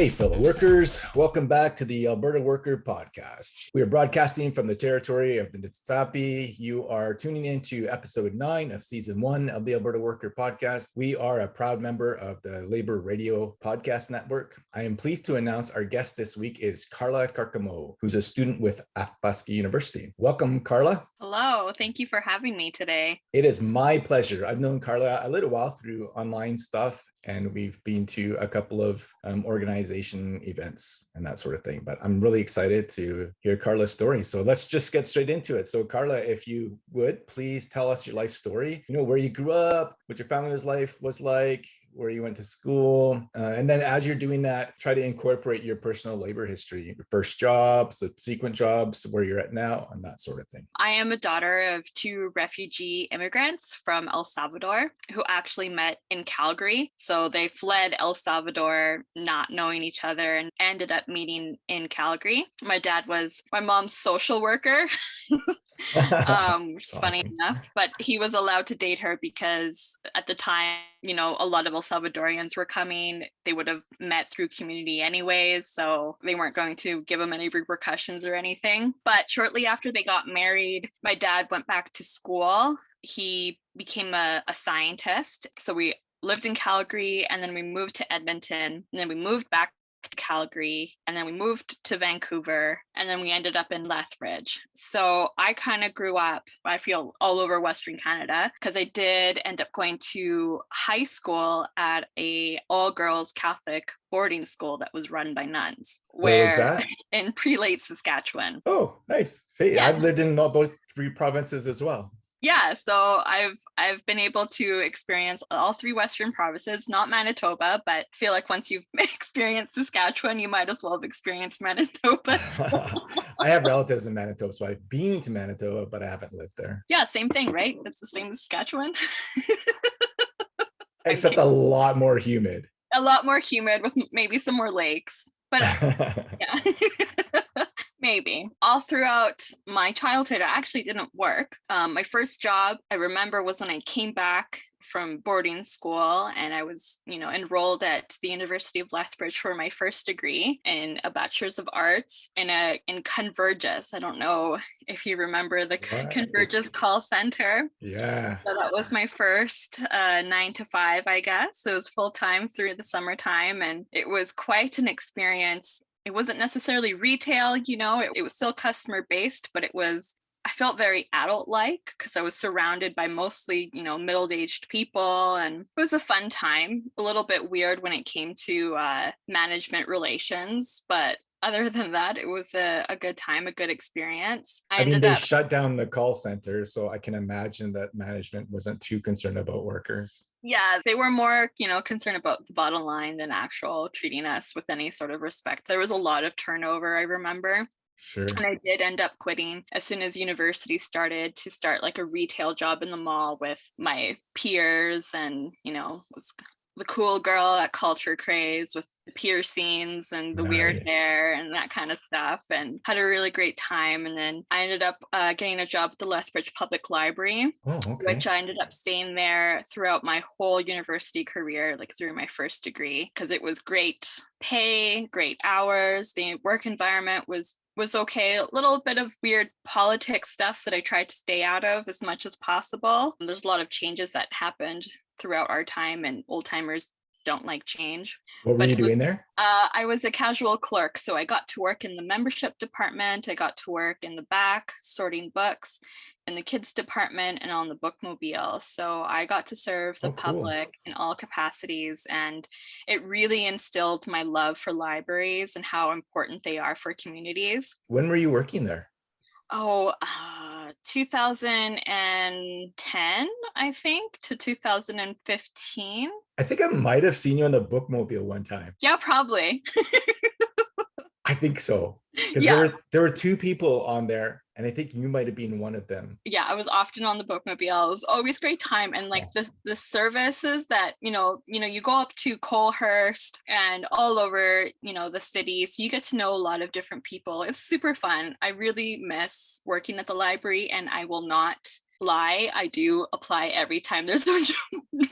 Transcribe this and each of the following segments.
Hey, fellow workers, welcome back to the Alberta Worker Podcast. We are broadcasting from the territory of the Niitsitapi. You are tuning into episode nine of season one of the Alberta Worker Podcast. We are a proud member of the Labor Radio Podcast Network. I am pleased to announce our guest this week is Carla Carcamo, who's a student with Athabasca University. Welcome, Carla. Hello, thank you for having me today. It is my pleasure. I've known Carla a little while through online stuff, and we've been to a couple of um, organization events and that sort of thing. But I'm really excited to hear Carla's story. So let's just get straight into it. So, Carla, if you would please tell us your life story. You know, where you grew up, what your family's life was like, where you went to school. Uh, and then as you're doing that, try to incorporate your personal labor history, your first jobs, subsequent jobs, where you're at now, and that sort of thing. I am a daughter of two refugee immigrants from El Salvador who actually met in Calgary. So they fled El Salvador not knowing each other and ended up meeting in Calgary. My dad was my mom's social worker. um, which is awesome. funny enough. But he was allowed to date her because at the time, you know, a lot of El Salvadorians were coming. They would have met through community anyways, so they weren't going to give him any repercussions or anything. But shortly after they got married, my dad went back to school. He became a, a scientist. So we lived in Calgary and then we moved to Edmonton and then we moved back Calgary and then we moved to Vancouver and then we ended up in Lethbridge. So I kind of grew up, I feel all over Western Canada because I did end up going to high school at a all girls Catholic boarding school that was run by nuns. Where, where that? In Prelate, Saskatchewan. Oh, nice. See, yeah. I've lived in all both three provinces as well yeah so i've i've been able to experience all three western provinces not manitoba but I feel like once you've experienced saskatchewan you might as well have experienced manitoba i have relatives in manitoba so i've been to manitoba but i haven't lived there. Yeah same thing right? It's the same as saskatchewan. Except a lot more humid. A lot more humid with maybe some more lakes but yeah maybe. All throughout my childhood i actually didn't work. Um, my first job i remember was when i came back from boarding school and i was you know enrolled at the university of lethbridge for my first degree in a bachelor's of arts in a in convergys i don't know if you remember the right. convergys call center. Yeah. So that was my first uh, nine to five i guess. It was full-time through the summertime and it was quite an experience it wasn't necessarily retail, you know, it, it was still customer based, but it was I felt very adult like because I was surrounded by mostly, you know, middle aged people. And it was a fun time, a little bit weird when it came to uh, management relations, but other than that, it was a, a good time, a good experience. I, I mean, they up... shut down the call center, so I can imagine that management wasn't too concerned about workers yeah they were more you know concerned about the bottom line than actual treating us with any sort of respect there was a lot of turnover i remember Sure. And I did end up quitting as soon as university started to start like a retail job in the mall with my peers and, you know, was the cool girl at Culture Craze with the piercings and the nice. weird hair and that kind of stuff, and had a really great time. And then I ended up uh, getting a job at the Lethbridge Public Library, oh, okay. which I ended up staying there throughout my whole university career, like through my first degree, because it was great pay, great hours. The work environment was was okay. A little bit of weird politics stuff that I tried to stay out of as much as possible. There's a lot of changes that happened throughout our time, and old timers don't like change. What were but you doing was, there? Uh, I was a casual clerk. So I got to work in the membership department. I got to work in the back sorting books in the kids department and on the bookmobile. So I got to serve the oh, public cool. in all capacities. And it really instilled my love for libraries and how important they are for communities. When were you working there? Oh, uh, 2010, I think, to 2015. I think I might have seen you on the bookmobile one time. Yeah, probably. I think so. Because yeah. there were there were two people on there, and I think you might have been one of them. Yeah, I was often on the bookmobile. It was always great time, and like the the services that you know, you know, you go up to Coalhurst and all over, you know, the city, so you get to know a lot of different people. It's super fun. I really miss working at the library, and I will not lie. I do apply every time there's a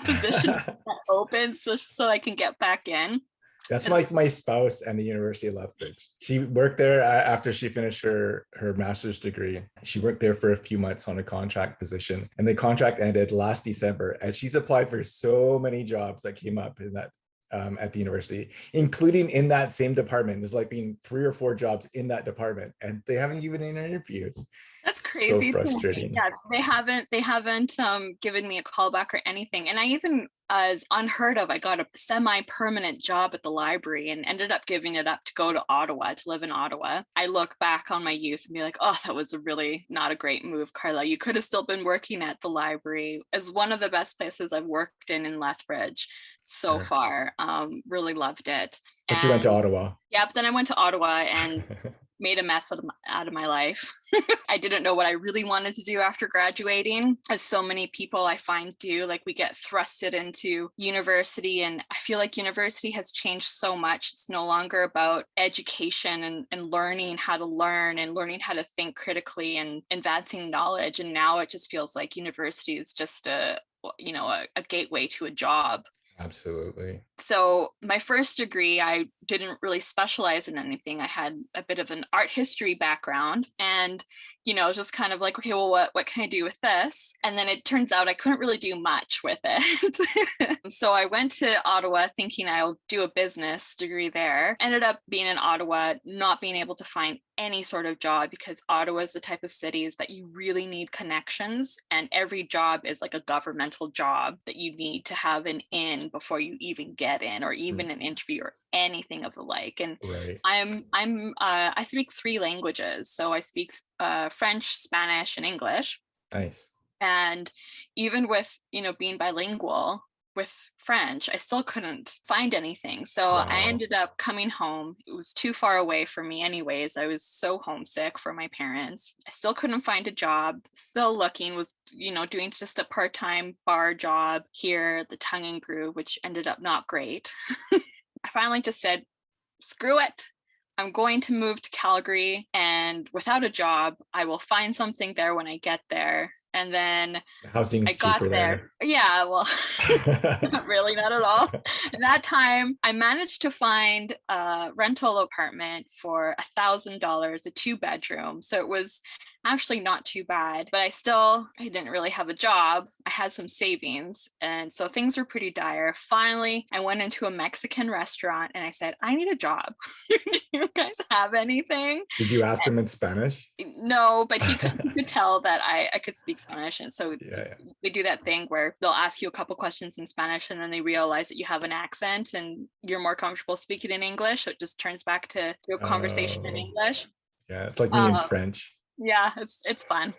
position that opens, just so I can get back in That's like my spouse and the University of Lethbridge. She worked there after she finished her, her master's degree. She worked there for a few months on a contract position and the contract ended last December. And she's applied for so many jobs that came up in that um, at the university, including in that same department. There's like being three or four jobs in that department and they haven't given any interviews. That's crazy. So frustrating. Yeah, they haven't they haven't um, given me a callback or anything. And I even as unheard of, I got a semi-permanent job at the library and ended up giving it up to go to Ottawa to live in Ottawa. I look back on my youth and be like, oh, that was a really not a great move, Carla. You could have still been working at the library as one of the best places I've worked in in Lethbridge so yeah. far. Um, really loved it. But and, you went to Ottawa. Yep. Then I went to Ottawa and made a mess out of my, out of my life. I didn't know what I really wanted to do after graduating, as so many people I find do. Like we get thrusted into university, and I feel like university has changed so much. It's no longer about education and, and learning how to learn and learning how to think critically and advancing knowledge. And now it just feels like university is just a you know a, a gateway to a job Absolutely. So my first degree, I didn't really specialize in anything. I had a bit of an art history background and, you know, just kind of like, okay, well, what, what can I do with this? And then it turns out I couldn't really do much with it. so I went to Ottawa thinking I'll do a business degree there. Ended up being in Ottawa, not being able to find any sort of job because Ottawa is the type of cities that you really need connections and every job is like a governmental job that you need to have an in before you even get in or even mm. an interview or anything of the like and right. i'm i'm uh, i speak three languages so i speak uh, french spanish and english nice and even with you know being bilingual with French, I still couldn't find anything. So wow. I ended up coming home. It was too far away for me, anyways. I was so homesick for my parents. I still couldn't find a job, still looking, was, you know, doing just a part time bar job here at the Tongue and Groove, which ended up not great. I finally just said, screw it. I'm going to move to Calgary and without a job, I will find something there when I get there and then housing I got there. there. Yeah, well, not really, not at all. At that time, I managed to find a rental apartment for a thousand dollars, a two bedroom. So it was actually not too bad, but I still I didn't really have a job. I had some savings, and so things were pretty dire. Finally, I went into a Mexican restaurant and I said, "I need a job. Do you guys have anything?" Did you ask and, them in Spanish? No, but he could, he could tell that I I could speak Spanish, and so yeah, yeah. they do that thing where they'll ask you a couple questions in Spanish, and then they realize that you have an accent and you're more comfortable speaking in English. So it just turns back to a conversation in oh. English. Yeah, it's like me um, in French yeah, it's it's fun.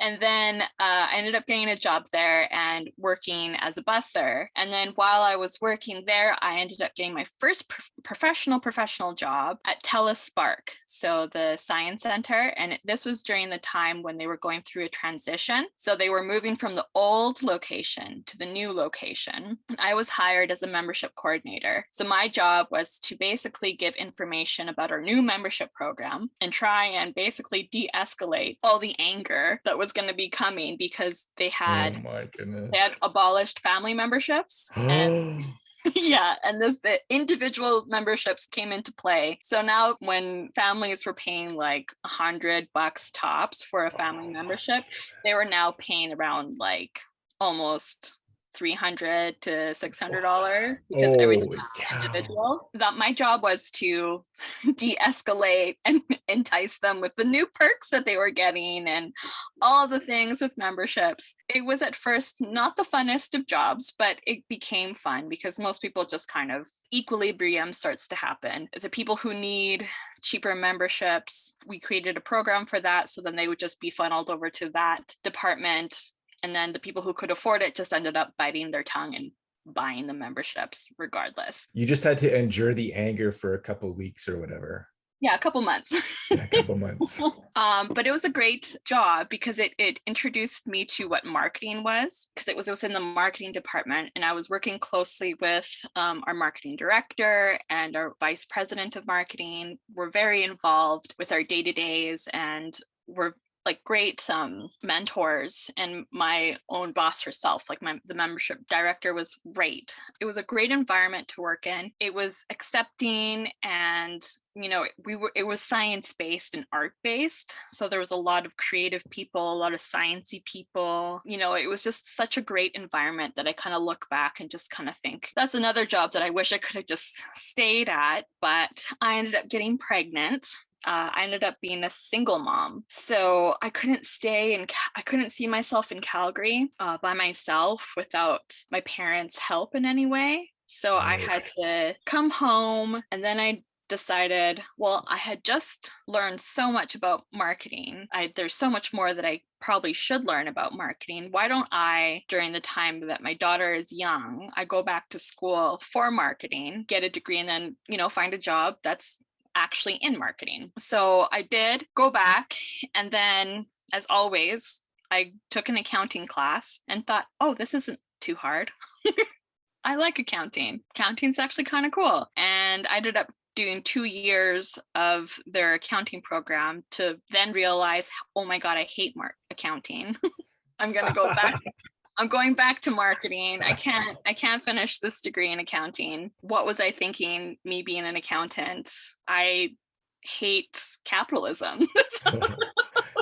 And then uh, I ended up getting a job there and working as a busser. And then while I was working there, I ended up getting my first pro- professional professional job at TELUS Spark, so the science center. And this was during the time when they were going through a transition. So they were moving from the old location to the new location. I was hired as a membership coordinator. So my job was to basically give information about our new membership program and try and basically de-escalate all the anger that was was going to be coming because they had oh they had abolished family memberships and yeah and this the individual memberships came into play. So now when families were paying like hundred bucks tops for a family membership they were now paying around like almost 300 to 600 dollars because oh, everything was individual. That my job was to de-escalate and entice them with the new perks that they were getting and all the things with memberships. It was at first not the funnest of jobs but it became fun because most people just kind of equilibrium starts to happen. The people who need cheaper memberships we created a program for that so then they would just be funneled over to that department and then the people who could afford it just ended up biting their tongue and buying the memberships regardless. You just had to endure the anger for a couple weeks or whatever. Yeah, a couple months. yeah, a couple months. um, but it was a great job because it it introduced me to what marketing was because it was within the marketing department, and I was working closely with um, our marketing director and our vice president of marketing. We're very involved with our day to days, and we're like great um, mentors and my own boss herself, like my the membership director was great. It was a great environment to work in. It was accepting and you know we were it was science based and art based so there was a lot of creative people a lot of sciency people you know it was just such a great environment that i kind of look back and just kind of think that's another job that i wish i could have just stayed at but i ended up getting pregnant uh, I ended up being a single mom. So I couldn't stay and I couldn't see myself in Calgary uh, by myself without my parents' help in any way. So I had to come home and then I decided, well, I had just learned so much about marketing. I, there's so much more that I probably should learn about marketing. Why don't I, during the time that my daughter is young, I go back to school for marketing, get a degree, and then, you know, find a job that's actually in marketing. So I did go back and then as always, I took an accounting class and thought, oh, this isn't too hard. I like accounting. Accounting's actually kind of cool. And I ended up doing two years of their accounting program to then realize, oh my God, I hate mark accounting. I'm gonna go back I'm going back to marketing. I can't I can't finish this degree in accounting. What was I thinking me being an accountant? I hate capitalism.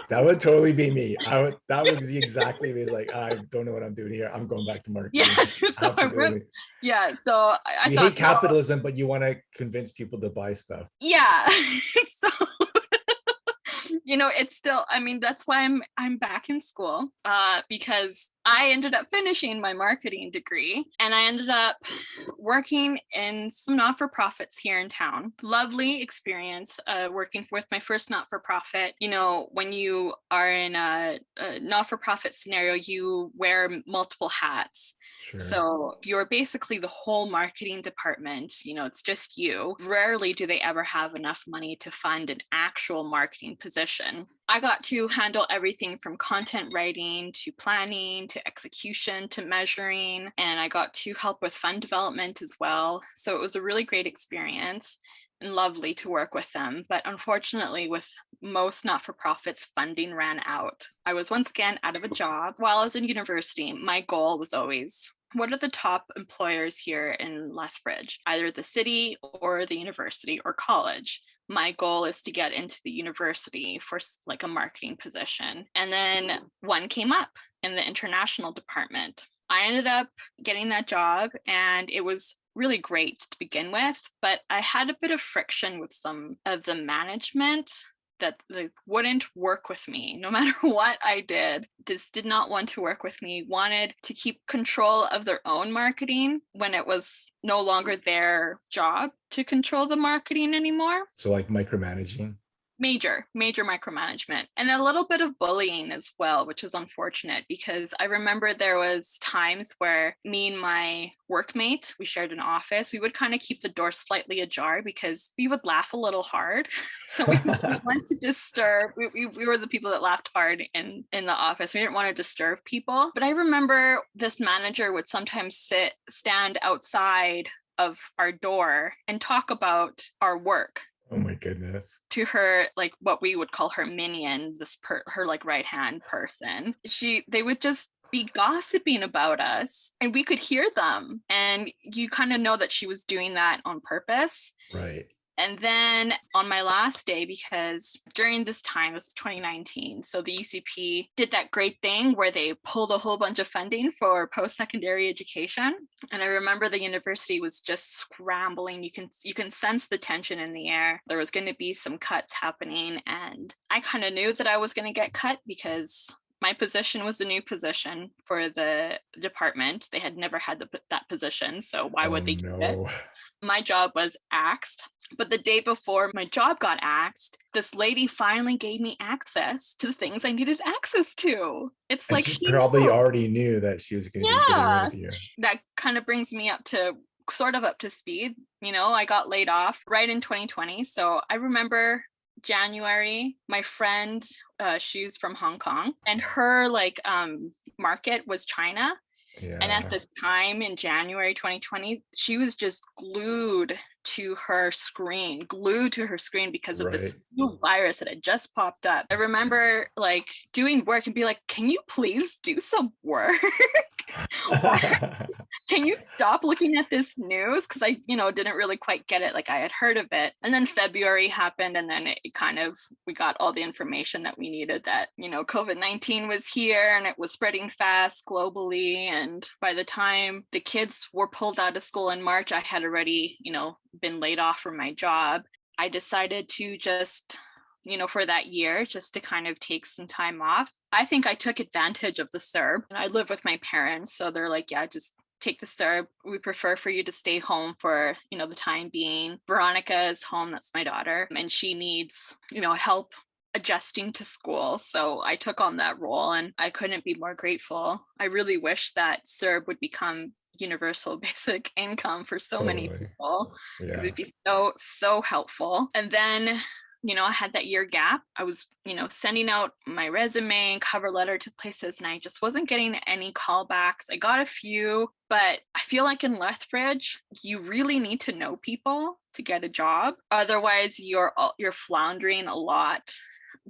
that would totally be me. I would that would be exactly me. It's like I don't know what I'm doing here. I'm going back to marketing. Yeah, so Absolutely. yeah. So I, I you thought, hate capitalism, but you want to convince people to buy stuff. Yeah. so you know, it's still, I mean, that's why I'm I'm back in school uh, because I ended up finishing my marketing degree and I ended up working in some not-for-profits here in town. Lovely experience uh, working with my first not-for-profit. You know, when you are in a, a not-for-profit scenario, you wear multiple hats. Sure. So you're basically the whole marketing department, you know, it's just you. Rarely do they ever have enough money to fund an actual marketing position. I got to handle everything from content writing to planning to execution to measuring, and I got to help with fund development as well. So it was a really great experience and lovely to work with them. But unfortunately, with most not-for-profits, funding ran out. I was once again out of a job. While I was in university, my goal was always what are the top employers here in Lethbridge, either the city or the university or college? My goal is to get into the university for like a marketing position. And then mm-hmm. one came up in the international department. I ended up getting that job and it was really great to begin with, but I had a bit of friction with some of the management that like wouldn't work with me no matter what I did just did not want to work with me wanted to keep control of their own marketing when it was no longer their job to control the marketing anymore. So like micromanaging major major micromanagement and a little bit of bullying as well which is unfortunate because i remember there was times where me and my workmate we shared an office we would kind of keep the door slightly ajar because we would laugh a little hard. So we didn't want to disturb we, we, we were the people that laughed hard in in the office. We didn't want to disturb people. But i remember this manager would sometimes sit stand outside of our door and talk about our work Oh my goodness. To her, like what we would call her minion, this per her like right hand person. She they would just be gossiping about us and we could hear them. And you kind of know that she was doing that on purpose. Right. And then on my last day, because during this time, this was 2019, so the UCP did that great thing where they pulled a whole bunch of funding for post-secondary education. And I remember the university was just scrambling. You can you can sense the tension in the air. There was going to be some cuts happening. And I kind of knew that I was going to get cut because my position was a new position for the department. They had never had the, that position, so why oh, would they oh, no. it? My job was axed, but the day before my job got axed, this lady finally gave me access to the things I needed access to. It's and like she, she probably knew. already knew that she was going to yeah, be getting rid of you. That kind of brings me up to sort of up to speed. You know, I got laid off right in 2020. So I remember January, my friend, uh, she's from Hong Kong, and her like um, market was China. Yeah. And at this time in January 2020, she was just glued to her screen, glued to her screen because of this new virus that had just popped up. I remember like doing work and be like, can you please do some work? can you stop looking at this news because i you know didn't really quite get it like i had heard of it and then february happened and then it kind of we got all the information that we needed that you know covid-19 was here and it was spreading fast globally and by the time the kids were pulled out of school in march i had already you know been laid off from my job i decided to just you know, for that year, just to kind of take some time off. I think I took advantage of the CERB. And I live with my parents, so they're like, yeah, just take the CERB. We prefer for you to stay home for, you know, the time being. Veronica is home, that's my daughter, and she needs, you know, help adjusting to school. So I took on that role and I couldn't be more grateful. I really wish that CERB would become universal basic income for so many people yeah. it'd be so so helpful and then you know i had that year gap. I was you know sending out my resume and cover letter to places and i just wasn't getting any callbacks. I got a few but i feel like in lethbridge you really need to know people to get a job. Otherwise you're you're floundering a lot.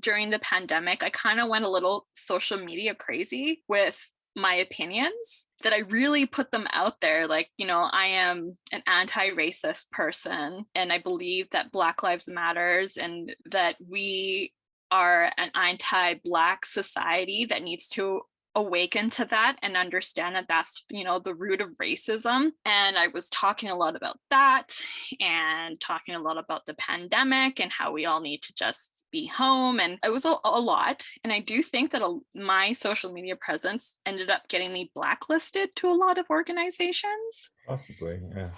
During the pandemic i kind of went a little social media crazy with my opinions that I really put them out there. Like, you know, I am an anti-racist person and I believe that Black Lives Matters and that we are an anti-black society that needs to awaken to that and understand that that's you know the root of racism and i was talking a lot about that and talking a lot about the pandemic and how we all need to just be home and it was a, a lot and i do think that a, my social media presence ended up getting me blacklisted to a lot of organizations Possibly. Yeah.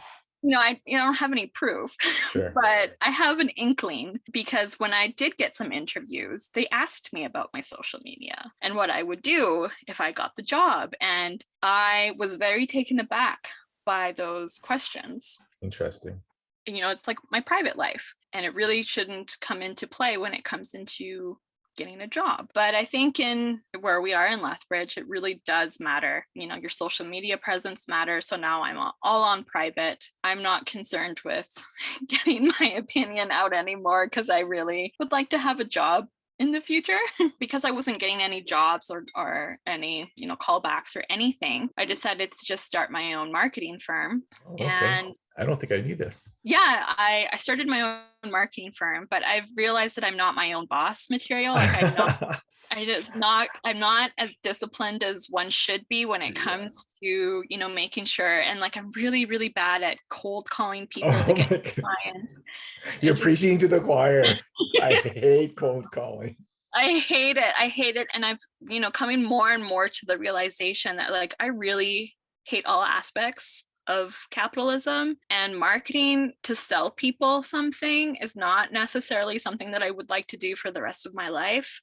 You know i you know, don't have any proof Sure. but I have an inkling because when I did get some interviews, they asked me about my social media and what I would do if I got the job. And I was very taken aback by those questions. Interesting. You know, it's like my private life, and it really shouldn't come into play when it comes into getting a job. But I think in where we are in Lethbridge, it really does matter. You know, your social media presence matters. So now I'm all on private. I'm not concerned with getting my opinion out anymore because I really would like to have a job in the future because I wasn't getting any jobs or, or any, you know, callbacks or anything. I decided to just start my own marketing firm. Okay. And I don't think I need this. yeah, I, I started my own marketing firm, but I've realized that I'm not my own boss material. Like I'm not I just not I'm not as disciplined as one should be when it Yeah. comes to, you know, making sure and like I'm really, really bad at cold calling people oh to get clients. You're just- preaching to the choir. I hate cold calling. I hate it. I hate it. And I've, you know, coming more and more to the realization that like I really hate all aspects of capitalism and marketing to sell people something is not necessarily something that I would like to do for the rest of my life.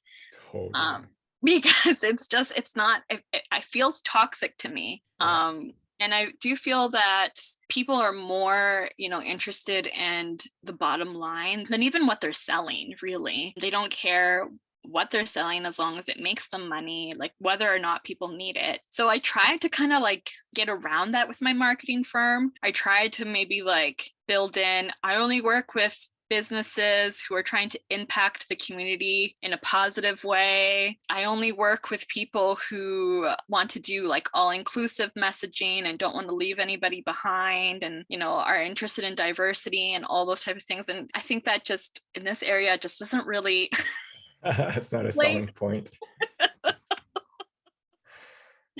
Totally. um, because it's just it's not it, it, feels toxic to me Yeah. um and i do feel that people are more you know interested in the bottom line than even what they're selling really they don't care what they're selling as long as it makes them money like whether or not people need it so i tried to kind of like get around that with my marketing firm i tried to maybe like build in i only work with businesses who are trying to impact the community in a positive way. I only work with people who want to do like all inclusive messaging and don't want to leave anybody behind and, you know, are interested in diversity and all those type of things. And I think that just in this area just doesn't really That's not a like- selling point.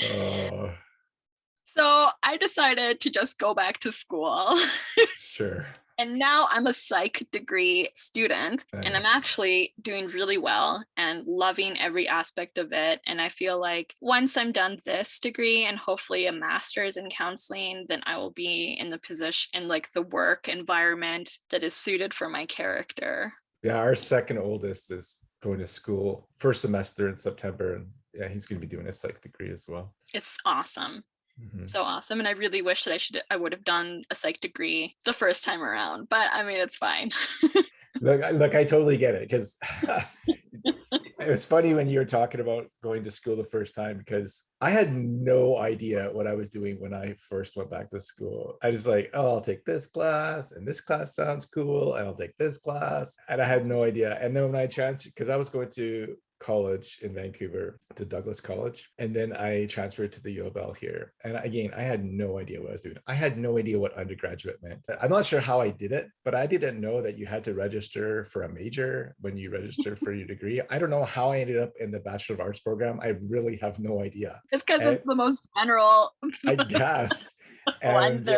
Oh, So I decided to just go back to school. sure. And now I'm a psych degree student, and I'm actually doing really well and loving every aspect of it. And I feel like once I'm done this degree and hopefully a master's in counseling, then I will be in the position in like the work environment that is suited for my character. Yeah, our second oldest is going to school first semester in September, and yeah, he's going to be doing a psych degree as well. It's awesome. Mhm. So awesome. And I really wish that I should I would have done a psych degree the first time around. But I mean it's fine. Look, look, I totally get it because it was funny when you were talking about going to school the first time because I had no idea what I was doing when I first went back to school. I was like, oh, I'll take this class and this class sounds cool. I'll take this class. And I had no idea. And then when I transferred, because I was going to college in Vancouver to Douglas College. And then I transferred to the U of L here. And again, I had no idea what I was doing. I had no idea what undergraduate meant. I'm not sure how I did it, but I didn't know that you had to register for a major when you register for your degree. I don't know how I ended up in the Bachelor of Arts program. I really have no idea. It's because it's the most general. I guess. And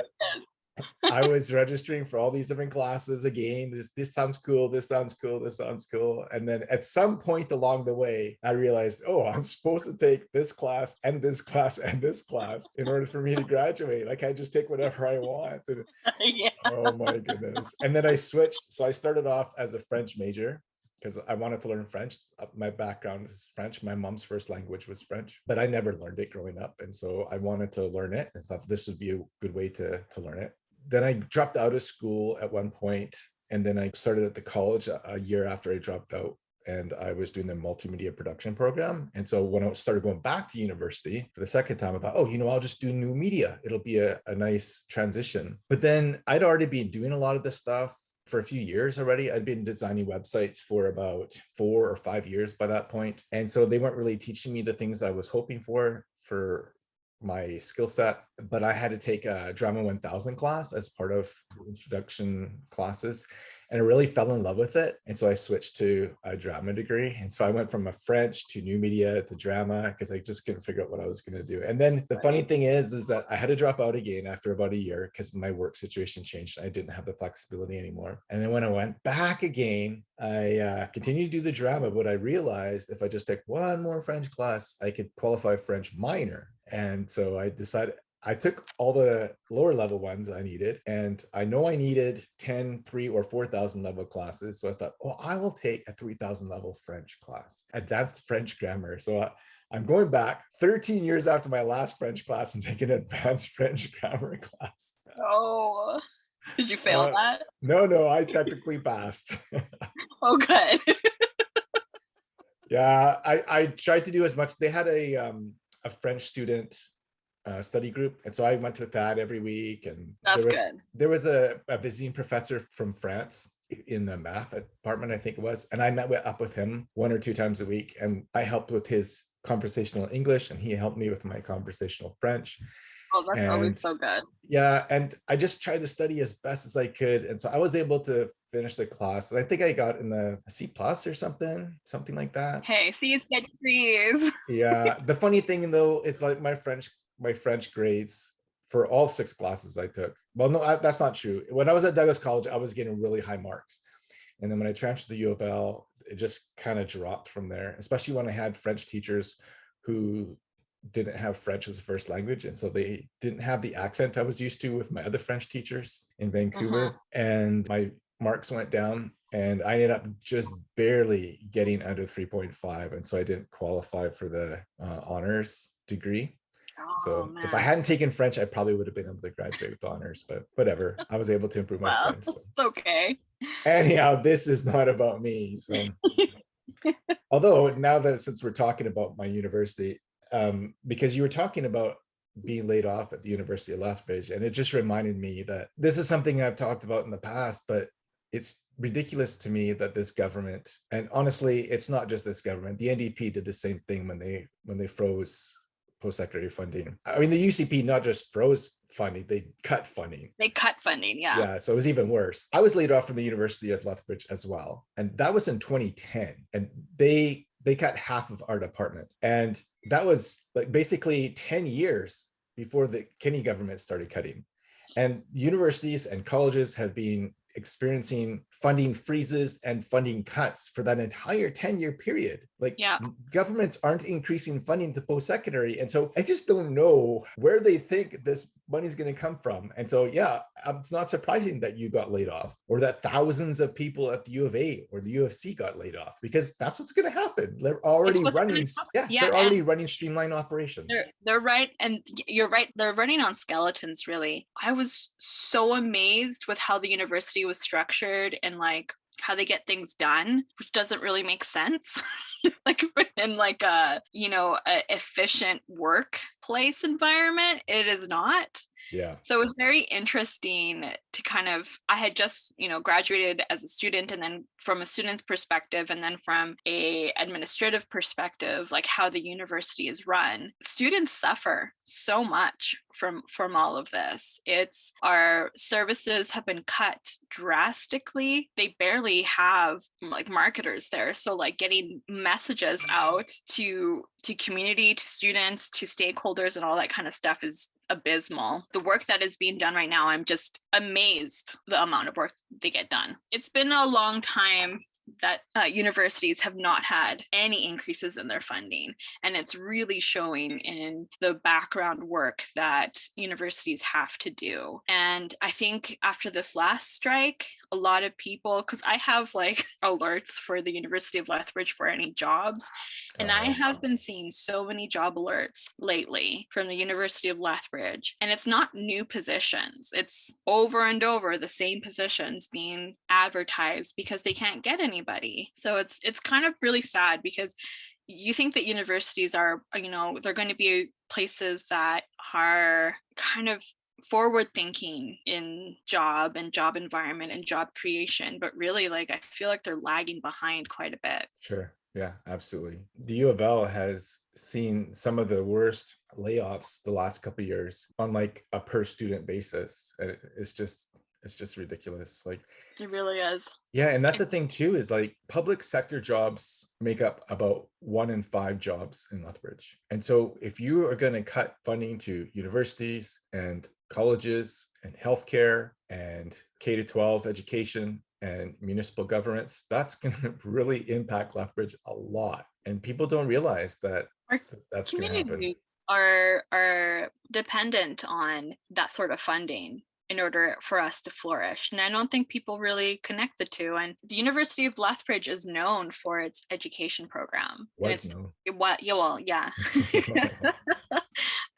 I was registering for all these different classes again. This, this sounds cool. This sounds cool. This sounds cool. And then at some point along the way, I realized, oh, I'm supposed to take this class and this class and this class in order for me to graduate. Like I can't just take whatever I want. And, yeah. Oh my goodness. And then I switched. So I started off as a French major because I wanted to learn French. Uh, my background is French. My mom's first language was French, but I never learned it growing up. And so I wanted to learn it and thought this would be a good way to, to learn it then I dropped out of school at one point, and then I started at the college a year after I dropped out and I was doing the multimedia production program. And so when I started going back to university for the second time, I thought, oh, you know, I'll just do new media. It'll be a, a nice transition. But then I'd already been doing a lot of this stuff for a few years already. I'd been designing websites for about four or five years by that point. And so they weren't really teaching me the things I was hoping for for my skill set, but I had to take a Drama 1000 class as part of introduction classes. And I really fell in love with it. And so I switched to a drama degree. And so I went from a French to new media to drama because I just couldn't figure out what I was going to do. And then the funny thing is, is that I had to drop out again after about a year because my work situation changed. I didn't have the flexibility anymore. And then when I went back again, I uh, continued to do the drama, but I realized if I just took one more French class, I could qualify French minor and so I decided I took all the lower level ones I needed, and I know I needed 10, 3 or 4,000 level classes. So I thought, oh, I will take a 3,000 level French class, advanced French grammar. So I, I'm going back 13 years after my last French class and taking an advanced French grammar class. Oh, did you fail uh, that? No, no, I technically passed. oh, good. yeah, I, I tried to do as much. They had a um, a French student uh, study group. And so I went to that every week. And That's there was, good. There was a, a visiting professor from France in the math department, I think it was. And I met with, up with him one or two times a week. And I helped with his conversational English and he helped me with my conversational French. Oh, that's and, always so good. Yeah. And I just tried to study as best as I could. And so I was able to finish the class. And I think I got in the C plus or something, something like that. Hey, C's get trees. yeah. The funny thing though, is like my French, my French grades for all six classes I took. Well, no, I, that's not true. When I was at Douglas College, I was getting really high marks. And then when I transferred to U of L, it just kind of dropped from there, especially when I had French teachers who didn't have French as a first language. And so they didn't have the accent I was used to with my other French teachers in Vancouver. Uh -huh. And my marks went down and I ended up just barely getting under 3.5. And so I didn't qualify for the uh, honors degree. Oh, so man. if I hadn't taken French, I probably would have been able to graduate with honors, but whatever. I was able to improve my well, French. So. It's okay. Anyhow, this is not about me. So although now that since we're talking about my university, um, because you were talking about being laid off at the University of Lethbridge, and it just reminded me that this is something I've talked about in the past, but it's ridiculous to me that this government, and honestly, it's not just this government, the NDP did the same thing when they when they froze post-secondary funding. I mean, the UCP not just froze funding, they cut funding. They cut funding, yeah. Yeah, so it was even worse. I was laid off from the University of Lethbridge as well. And that was in 2010. And they they cut half of our department. And that was like basically 10 years before the Kenney government started cutting. And universities and colleges have been experiencing funding freezes and funding cuts for that entire 10 year period. Like yeah. governments aren't increasing funding to post-secondary. And so I just don't know where they think this money is going to come from. And so, yeah, um, it's not surprising that you got laid off or that thousands of people at the U of A or the U of C got laid off because that's what's going to happen. They're already running. Yeah, yeah, they're already running streamlined operations. They're, they're right. And you're right. They're running on skeletons, really. I was so amazed with how the university was structured and like how they get things done, which doesn't really make sense. like in like a you know a efficient workplace environment it is not Yeah. so it was very interesting to kind of I had just, you know, graduated as a student and then from a student's perspective and then from a administrative perspective, like how the university is run. Students suffer so much from from all of this. It's our services have been cut drastically. They barely have like marketers there. So like getting messages mm-hmm. out to to community, to students, to stakeholders and all that kind of stuff is abysmal. The work that is being done right now, I'm just amazed the amount of work they get done. It's been a long time that uh, universities have not had any increases in their funding. And it's really showing in the background work that universities have to do. And I think after this last strike, a lot of people, because I have like alerts for the University of Lethbridge for any jobs, and I Oh, have been seeing so many job alerts lately from the University of Lethbridge. And it's not new positions, it's over and over the same positions being advertised because they can't get anybody. So it's it's kind of really sad because you think that universities are, you know, they're going to be places that are kind of forward thinking in job and job environment and job creation but really like i feel like they're lagging behind quite a bit Sure. Yeah, absolutely. The U of L has seen some of the worst layoffs the last couple of years on like a per student basis. It's just it's just ridiculous. Like it really is yeah, and that's the thing too is like public sector jobs make up about one in five jobs in Lethbridge. And so if you are going to cut funding to universities and colleges and healthcare and K to 12 education and municipal governments, that's going to really impact Lethbridge a lot. And people don't realize that Our th- that's going to happen. are are dependent on that sort of funding in order for us to flourish and i don't think people really connect the two and the university of lethbridge is known for its education program Was it's no. what yeah well yeah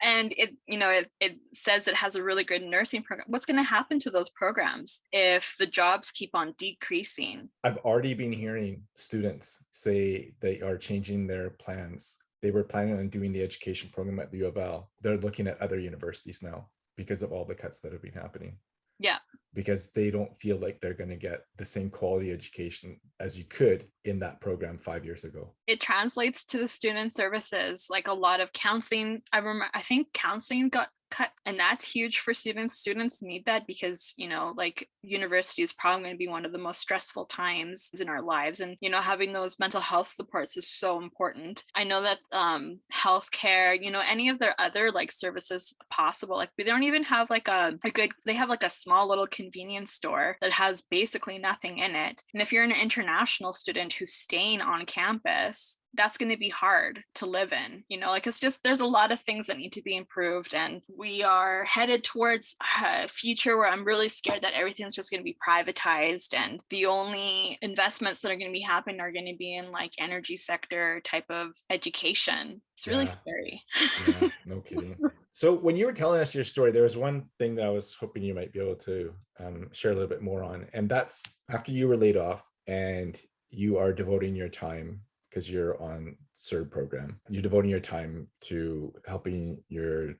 and it you know it, it says it has a really good nursing program what's going to happen to those programs if the jobs keep on decreasing I've already been hearing students say they are changing their plans. They were planning on doing the education program at the U of L. They're looking at other universities now because of all the cuts that have been happening. Yeah. Because they don't feel like they're going to get the same quality education as you could in that program five years ago. it translates to the student services like a lot of counseling i remember i think counseling got cut and that's huge for students. Students need that because you know like university is probably going to be one of the most stressful times in our lives and you know having those mental health supports is so important. I know that um healthcare you know any of their other like services possible like they don't even have like a, a good they have like a small little convenience store that has basically nothing in it and if you're an international student who's staying on campus that's going to be hard to live in you know like it's just there's a lot of things that need to be improved and we are headed towards a future where i'm really scared that everything's just going to be privatized and the only investments that are going to be happening are going to be in like energy sector type of education it's really Yeah. scary Yeah, no kidding. So when you were telling us your story, there was one thing that I was hoping you might be able to um, share a little bit more on, and that's after you were laid off and you are devoting your time because you're on CERB program. You're devoting your time to helping your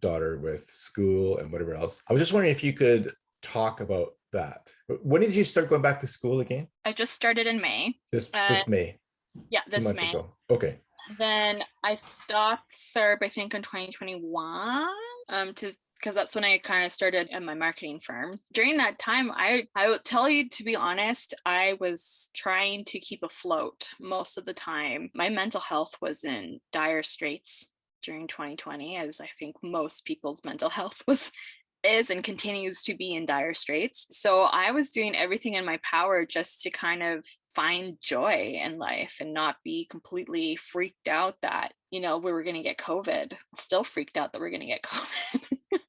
daughter with school and whatever else. I was just wondering if you could talk about that. When did you start going back to school again? i just started in may This Uh, this May, yeah this may ago. Okay. then I stopped CERB, I think, in 2021. Um, to because that's when I kind of started in my marketing firm. During that time, I I will tell you to be honest, I was trying to keep afloat most of the time. My mental health was in dire straits during 2020, as I think most people's mental health was is and continues to be in dire straits. So I was doing everything in my power just to kind of find joy in life and not be completely freaked out that, you know, we were going to get COVID. Still freaked out that we're going to get COVID.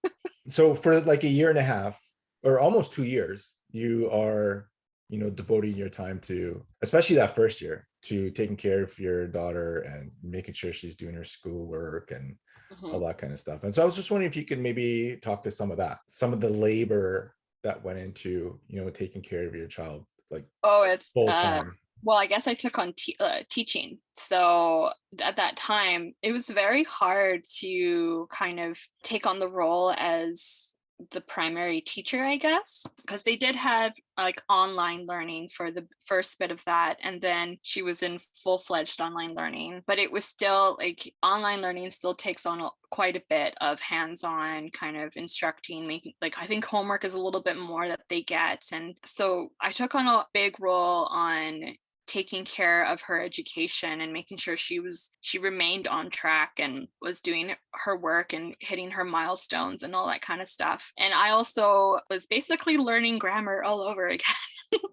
so for like a year and a half or almost two years you are you know devoting your time to especially that first year to taking care of your daughter and making sure she's doing her schoolwork and all Mhm. that kind of stuff and so i was just wondering if you could maybe talk to some of that some of the labor that went into you know taking care of your child like Oh, it's full uh, time well i guess i took on uh, teaching so at that time it was very hard to kind of take on the role as the primary teacher, I guess, because they did have like online learning for the first bit of that. And then she was in full fledged online learning, but it was still like online learning still takes on a, quite a bit of hands on kind of instructing, making like I think homework is a little bit more that they get. And so I took on a big role on taking care of her education and making sure she was she remained on track and was doing her work and hitting her milestones and all that kind of stuff. And i also was basically learning grammar all over again.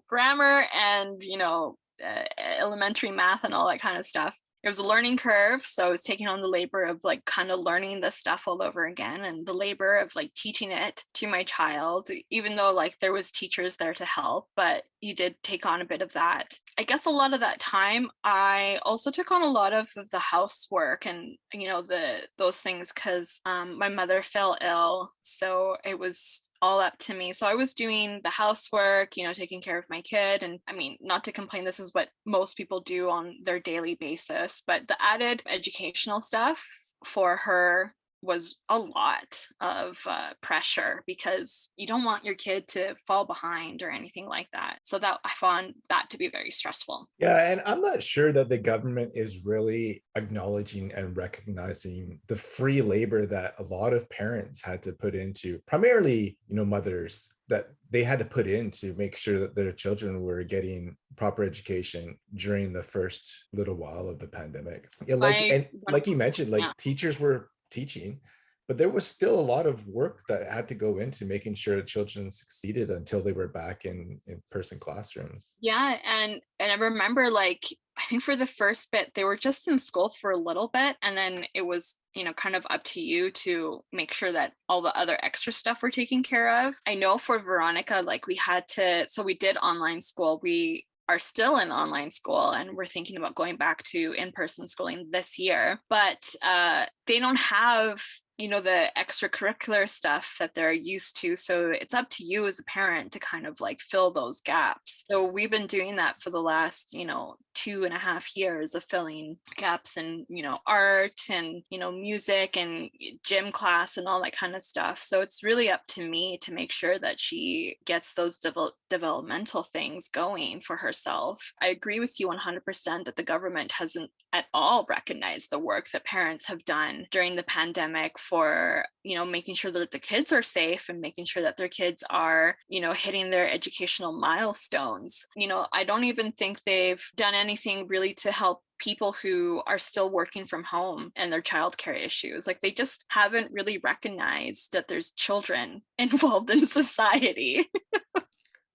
Grammar and you know uh, elementary math and all that kind of stuff. It was a learning curve so i was taking on the labor of like kind of learning the stuff all over again and the labor of like teaching it to my child even though like there was teachers there to help but you did take on a bit of that i guess a lot of that time i also took on a lot of, the housework and you know the those things because um, my mother fell ill so it was all up to me. So I was doing the housework, you know, taking care of my kid. And I mean, not to complain, this is what most people do on their daily basis, but the added educational stuff for her was a lot of uh, pressure because you don't want your kid to fall behind or anything like that. So that I found that to be very stressful. Yeah, and I'm not sure that the government is really acknowledging and recognizing the free labor that a lot of parents had to put into primarily, you know, mothers that they had to put in to make sure that their children were getting proper education during the first little while of the pandemic. Yeah, like I, and like you mentioned, like yeah. teachers were teaching, but there was still a lot of work that had to go into making sure children succeeded until they were back in in-person classrooms. Yeah, and and I remember like I think for the first bit they were just in school for a little bit and then it was you know kind of up to you to make sure that all the other extra stuff were taken care of. I know for Veronica like we had to so we did online school. We are still in online school and we're thinking about going back to in-person schooling this year but uh, they don't have you know the extracurricular stuff that they're used to so it's up to you as a parent to kind of like fill those gaps. So we've been doing that for the last you know two and a half years of filling gaps in you know art and you know music and gym class and all that kind of stuff. So it's really up to me to make sure that she gets those devel- developmental things going for herself. I agree with you 100% that the government hasn't at all recognized the work that parents have done during the pandemic for you know making sure that the kids are safe and making sure that their kids are you know hitting their educational milestones you know i don't even think they've done anything really to help people who are still working from home and their childcare issues. Like they just haven't really recognized that there's children involved in society.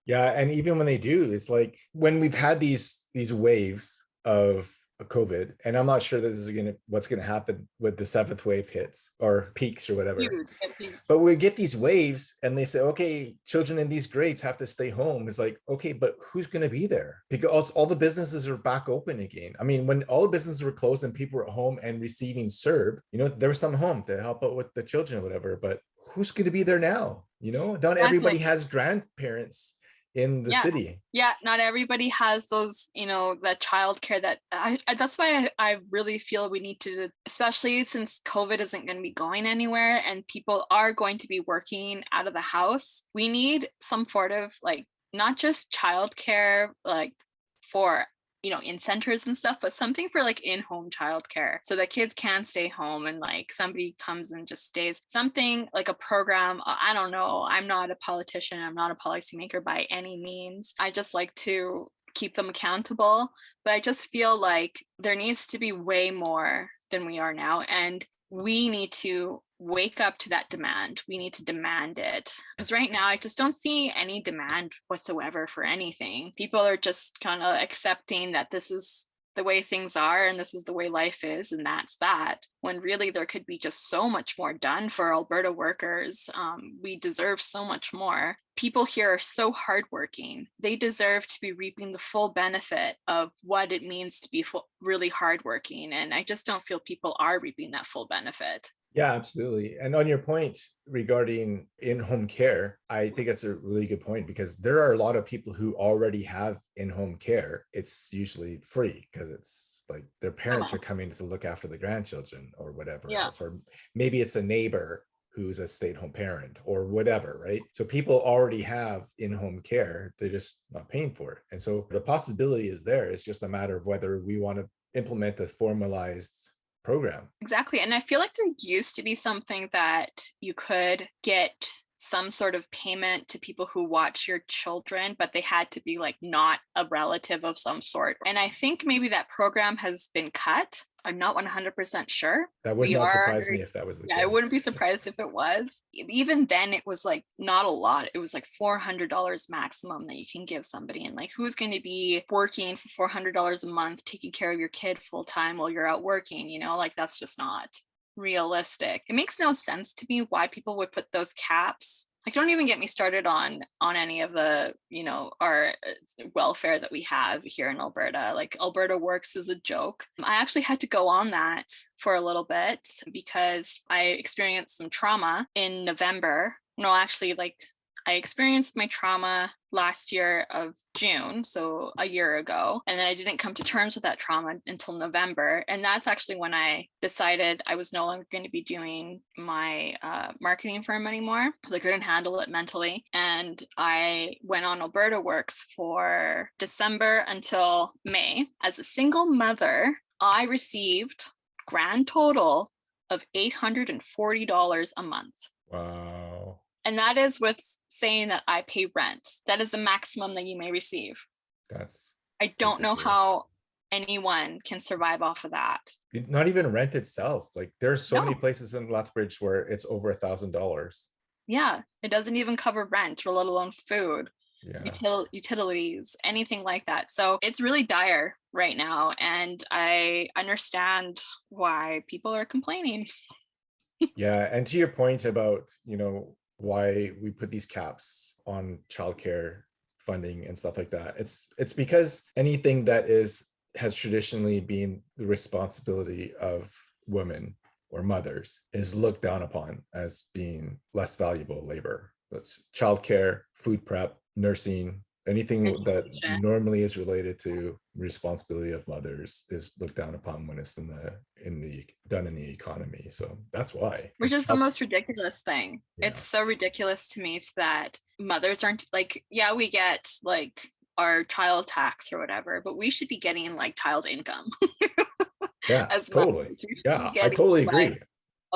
yeah, and even when they do, it's like when we've had these these waves of COVID, and I'm not sure that this is gonna what's gonna happen with the seventh wave hits or peaks or whatever. But we get these waves, and they say, okay, children in these grades have to stay home. It's like, okay, but who's gonna be there? Because all the businesses are back open again. I mean, when all the businesses were closed and people were at home and receiving CERB, you know, there was some home to help out with the children or whatever. But who's gonna be there now? You know, not exactly. everybody has grandparents in the yeah. city. Yeah, not everybody has those, you know, the childcare that I, I that's why I, I really feel we need to, especially since COVID isn't going to be going anywhere and people are going to be working out of the house. We need some sort of like not just childcare like for you know, in centers and stuff, but something for like in-home childcare so that kids can stay home and like somebody comes and just stays. Something like a program. Uh, I don't know. I'm not a politician. I'm not a policymaker by any means. I just like to keep them accountable. But I just feel like there needs to be way more than we are now. And we need to wake up to that demand. We need to demand it. Because right now, I just don't see any demand whatsoever for anything. People are just kind of accepting that this is the way things are and this is the way life is and that's that when really there could be just so much more done for alberta workers um, we deserve so much more people here are so hardworking they deserve to be reaping the full benefit of what it means to be really hardworking and i just don't feel people are reaping that full benefit Yeah, absolutely. And on your point regarding in-home care, I think that's a really good point because there are a lot of people who already have in-home care. It's usually free because it's like their parents Uh-huh. are coming to look after the grandchildren or whatever Yeah. else, or maybe it's a neighbor who's a stay-at-home parent or whatever, right? So people already have in-home care, they're just not paying for it. And so the possibility is there. It's just a matter of whether we want to implement a formalized program. Exactly. And I feel like there used to be something that you could get some sort of payment to people who watch your children, but they had to be like not a relative of some sort. And I think maybe that program has been cut. I'm not 100% sure. That would We not surprise me if that was the Yeah, case. I wouldn't be surprised if it was. Even then, it was like not a lot. It was like $400 maximum that you can give somebody. And like, who's going to be working for $400 a month, taking care of your kid full time while you're out working? You know, like that's just not realistic. It makes no sense to me why people would put those caps. Like, don't even get me started on on any of the you know our uh, welfare that we have here in Alberta. Like Alberta Works is a joke. I actually had to go on that for a little bit because I experienced some trauma in November. No, actually, like I experienced my trauma last year of June, so a year ago, and then I didn't come to terms with that trauma until November. And that's actually when I decided I was no longer going to be doing my uh, marketing firm anymore. I couldn't handle it mentally. And I went on Alberta Works for December until May. As a single mother, I received grand total of $840 a month. Wow. And that is with saying that I pay rent. That is the maximum that you may receive. That's I don't know how anyone can survive off of that. not even rent itself. Like there's so many places in Lethbridge where it's over a thousand dollars. Yeah, it doesn't even cover rent or let alone food, Yeah. util- utilities, anything like that. So it's really dire right now. And I understand why people are complaining. Yeah. And to your point about, you know, why we put these caps on childcare funding and stuff like that. It's it's because anything that is has traditionally been the responsibility of women or mothers is looked down upon as being less valuable labor. That's childcare, food prep, nursing, anything that normally is related to responsibility of mothers is looked down upon when it's in the in the done in the economy. So that's why. which is the most ridiculous thing. Yeah. It's so ridiculous to me that mothers aren't like, yeah, we get like our child tax or whatever, but we should be getting like child income yeah, as totally. mothers. We should be Yeah, I totally agree.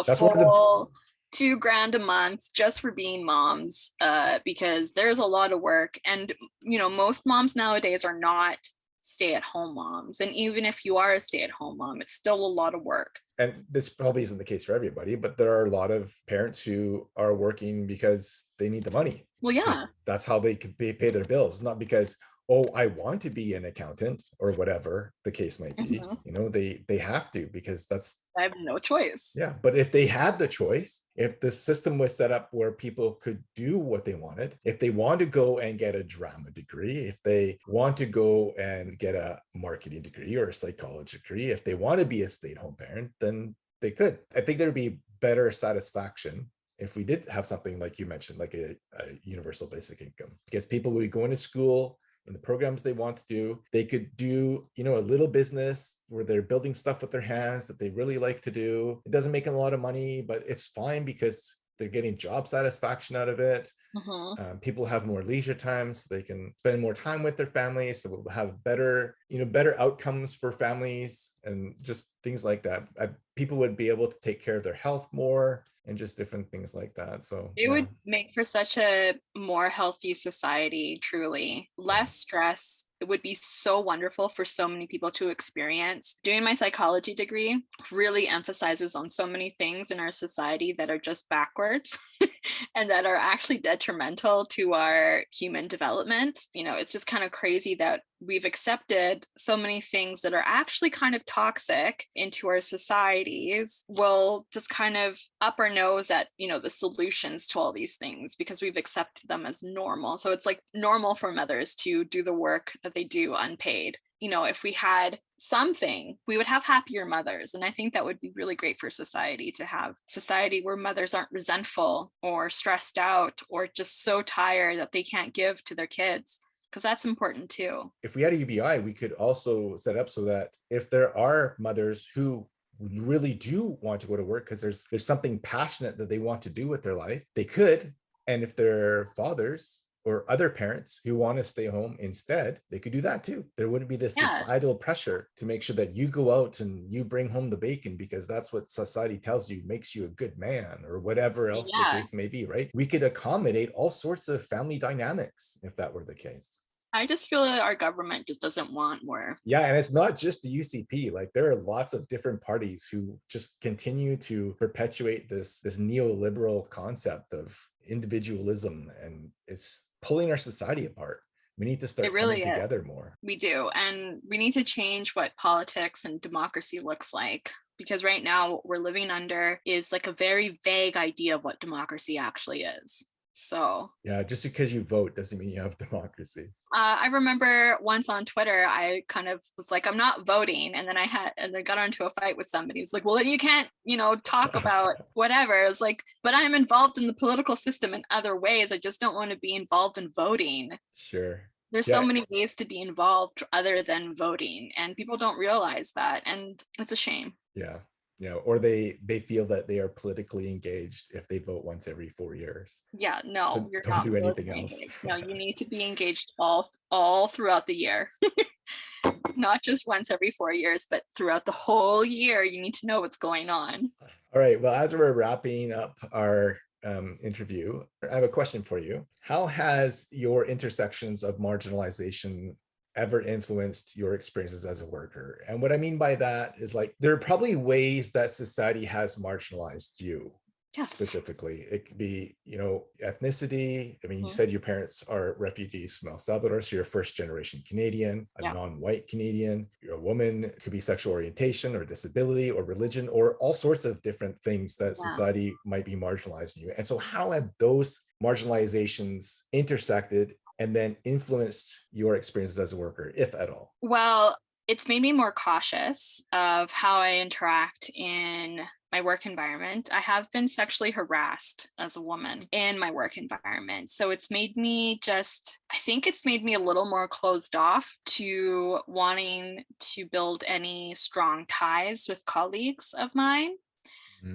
That's one of the- two grand a month just for being moms, uh, because there's a lot of work, and you know most moms nowadays are not stay-at-home moms, and even if you are a stay-at-home mom, it's still a lot of work. and this probably isn't the case for everybody, but there are a lot of parents who are working because they need the money. Well, yeah, That's how they could pay, pay their bills, not because, oh, I want to be an accountant or whatever the case might be. Mhm. You know, they they have to because that's I have no choice. yeah. But if they had the choice, if the system was set up where people could do what they wanted, if they want to go and get a drama degree, if they want to go and get a marketing degree or a psychology degree, if they want to be a stay-at-home parent, then they could. I think there'd be better satisfaction if we did have something like you mentioned, like a, a universal basic income, because people would be going to school in the programs they want to do. They could do, you know, a little business where they're building stuff with their hands that they really like to do. It doesn't make a lot of money, but it's fine because they're getting job satisfaction out of it. Mhm. Um, people have more leisure time, so they can spend more time with their families. So we'll have better, you know, better outcomes for families and just things like that. Uh, people would be able to take care of their health more and just different things like that. So It yeah. would make for such a more healthy society, truly. Less stress. It would be so wonderful for so many people to experience. Doing my psychology degree really emphasizes on so many things in our society that are just backwards and that are actually detrimental to our human development. You know, it's just kind of crazy that we've accepted so many things that are actually kind of toxic into our societies We'll just kind of up our nose at you know the solutions to all these things because we've accepted them as normal so it's like normal for mothers to do the work that they do unpaid you know, if we had something, we would have happier mothers. And I think that would be really great for society to have society where mothers aren't resentful or stressed out or just so tired that they can't give to their kids because that's important too. If we had a UBI, we could also set up so that if there are mothers who really do want to go to work because there's there's something passionate that they want to do with their life, they could. And if they're fathers or other parents who want to stay home instead, they could do that too. There wouldn't be this Yeah. societal pressure to make sure that you go out and you bring home the bacon because that's what society tells you makes you a good man or whatever else Yeah. the case may be, right? We could accommodate all sorts of family dynamics if that were the case. I just feel that our government just doesn't want more. Yeah, and it's not just the UCP. Like there are lots of different parties who just continue to perpetuate this this neoliberal concept of individualism, and it's pulling our society apart. We need to start really coming is. together more. We do. And we need to change what politics and democracy looks like. Because right now, what we're living under is like a very vague idea of what democracy actually is. So Yeah, just because you vote doesn't mean you have democracy. uh, I remember once on Twitter, I kind of was like, I'm not voting. And then I had, and then got into a fight with somebody who's like, well, you can't, you know, talk about whatever. It was like, but I'm involved in the political system in other ways. I just don't want to be involved in voting. Sure. There's Yeah. so many ways to be involved other than voting, and people don't realize that. And it's a shame. Yeah. Yeah. Or they they feel that they are politically engaged if they vote once every four years. Yeah, no, Don't- you're don't not do anything else. No, you need to be engaged all all throughout the year. Not just once every four years, but throughout the whole year, you need to know what's going on. All right. Well, as we're wrapping up our um, interview, I have a question for you. How has your intersections of marginalization ever influenced your experiences as a worker? And what I mean by that is like, there are probably ways that society has marginalized you Yes. specifically. It could be, you know, ethnicity. I mean, you Mhm. said your parents are refugees from El Salvador, so you're a first generation Canadian, a Yeah. non-white Canadian, you're a woman, it could be sexual orientation or disability or religion or all sorts of different things that Yeah. society might be marginalizing you. And so how have those marginalizations intersected and then influenced your experiences as a worker, if at all? Well, it's made me more cautious of how I interact in my work environment. I have been sexually harassed as a woman in my work environment. So it's made me just, I think it's made me a little more closed off to wanting to build any strong ties with colleagues of mine,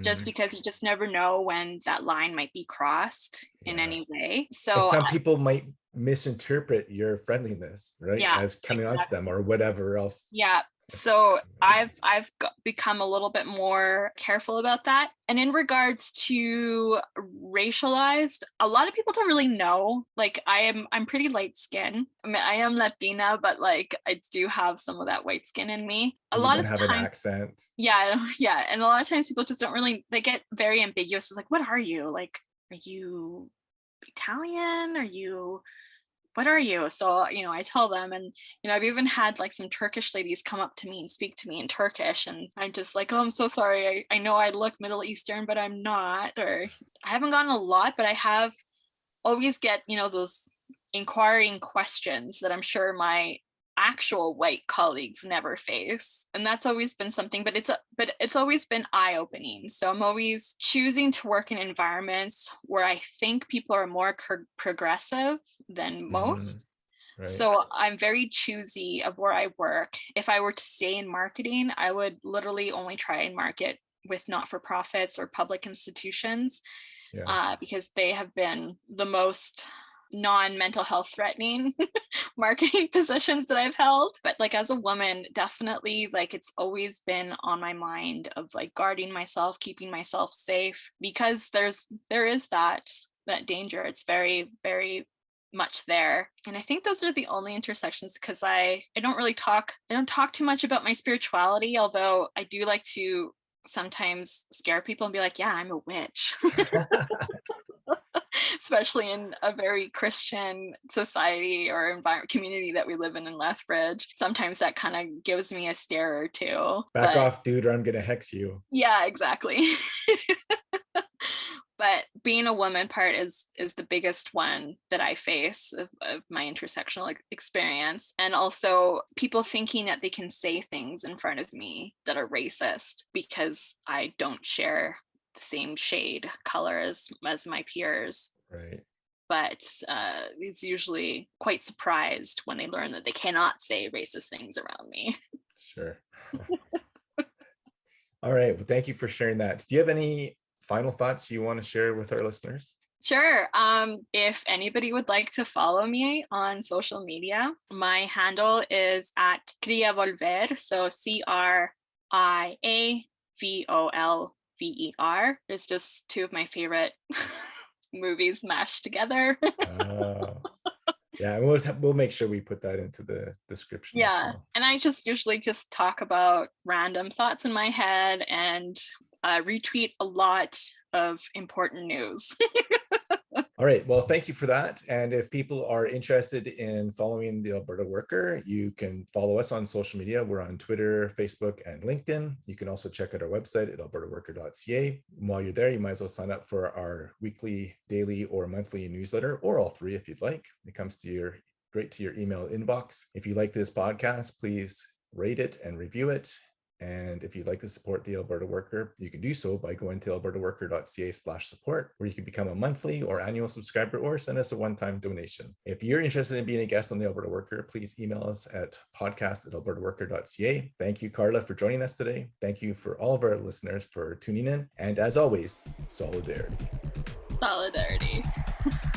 just Mhm. because you just never know when that line might be crossed in any way. And So some I- people might misinterpret your friendliness, right? Yeah, As coming onto them or whatever else. yeah so i've i've become a little bit more careful about that. And in regards to racialized a lot of people don't really know. Like i am i'm pretty light skin. I mean i am latina but like i do have some of that white skin in me. A You lot of have an accent. yeah yeah and a lot of times people just don't really they get very ambiguous. It's like what are you? Like are you italian? Are you what are you? So uh, you know i tell them and you know i've even had like some turkish ladies come up to me and speak to me in turkish and i'm just like oh i'm so sorry. I, I know i look middle eastern but i'm not or i haven't gotten a lot but i have always get you know those inquiring questions that i'm sure my actual white colleagues never face and that's always been something but it's a, but it's always been eye-opening so i'm always choosing to work in environments where i think people are more progressive than most Right? so i'm very choosy of where i work if i were to stay in marketing i would literally only try and market with not-for-profits or public institutions yeah. uh, because they have been the most non-mental health threatening marketing positions that I've held. But like as a woman, definitely like it's always been on my mind of like guarding myself, keeping myself safe because there's there is that that danger. It's very, very much there and i think those are the only intersections because i i don't really talk i don't talk too much about my spirituality although i do like to sometimes scare people and be like yeah i'm a witch especially in a very Christian society or environment community that we live in in Lethbridge. Sometimes that kind of gives me a stare or two. Back but- off, dude, or I'm gonna hex you. Yeah, exactly. but but being a woman part is is the biggest one that i face of, of my intersectional experience and also people thinking that they can say things in front of me that are racist because i don't share the same shade color as as my peers right but uh, he's usually quite surprised when they learn that they cannot say racist things around me. Sure. All right. Well, thank you for sharing that. Do you have any final thoughts you want to share with our listeners? Sure. Um, if anybody would like to follow me on social media, my handle is at Cria Volver. So C R I A V O L V E R. It's just two of my favorite movies mashed together. oh. Yeah, we'll we'll make sure we put that into the description. Yeah, well. and I just usually just talk about random thoughts in my head and uh, retweet a lot of important news. All right, well, thank you for that. And if people are interested in following the Alberta Worker, you can follow us on social media. We're on Twitter, Facebook, and LinkedIn. You can also check out our website at albertaworker.ca. While you're there, you might as well sign up for our weekly, daily, or monthly newsletter, or all three if you'd like. It comes to your straight to your email inbox. If you like this podcast, please rate it and review it. And if you'd like to support the Alberta Worker, you can do so by going to albertaworker.ca slash support, where you can become a monthly or annual subscriber or send us a one-time donation. If you're interested in being a guest on the Alberta Worker, please email us at podcast at albertaworker.ca. Thank you, Carla, for joining us today. Thank you for all of our listeners for tuning in. And as always, solidarity. Solidarity.